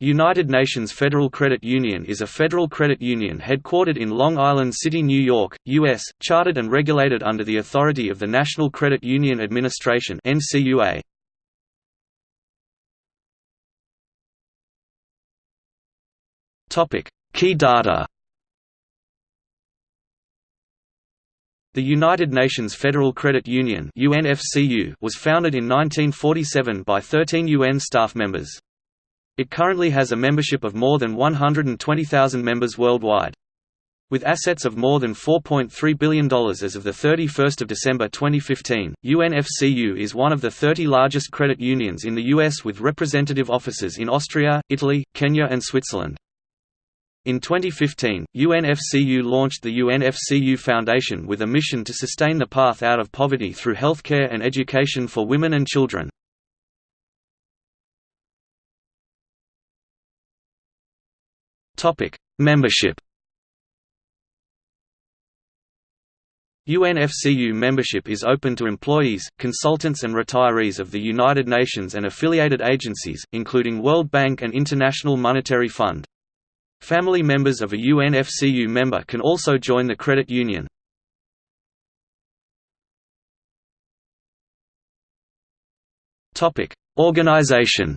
United Nations Federal Credit Union is a federal credit union headquartered in Long Island City, New York, U.S., chartered and regulated under the authority of the National Credit Union Administration NCUA. Key data The United Nations Federal Credit Union was founded in 1947 by 13 UN staff members. It currently has a membership of more than 120,000 members worldwide. With assets of more than $4.3 billion as of 31 December 2015, UNFCU is one of the 30 largest credit unions in the U.S. with representative offices in Austria, Italy, Kenya and Switzerland. In 2015, UNFCU launched the UNFCU Foundation with a mission to sustain the path out of poverty through healthcare and education for women and children. Topic: Membership. UNFCU membership is open to employees, consultants and retirees of the United Nations and affiliated agencies, including World Bank and International Monetary Fund. Family members of a UNFCU member can also join the credit union. Organization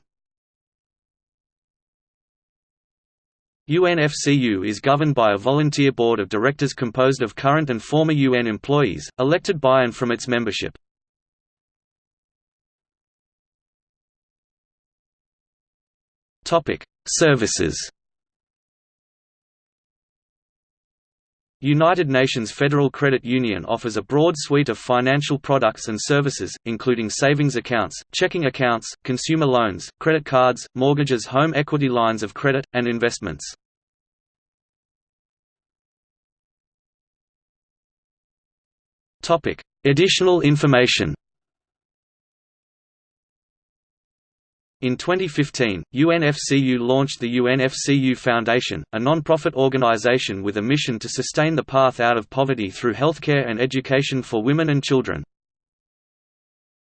UNFCU is governed by a volunteer board of directors composed of current and former UN employees, elected by and from its membership. Services United Nations Federal Credit Union offers a broad suite of financial products and services, including savings accounts, checking accounts, consumer loans, credit cards, mortgages home equity lines of credit, and investments. Additional information. In 2015, UNFCU launched the UNFCU Foundation, a non-profit organization with a mission to sustain the path out of poverty through healthcare and education for women and children.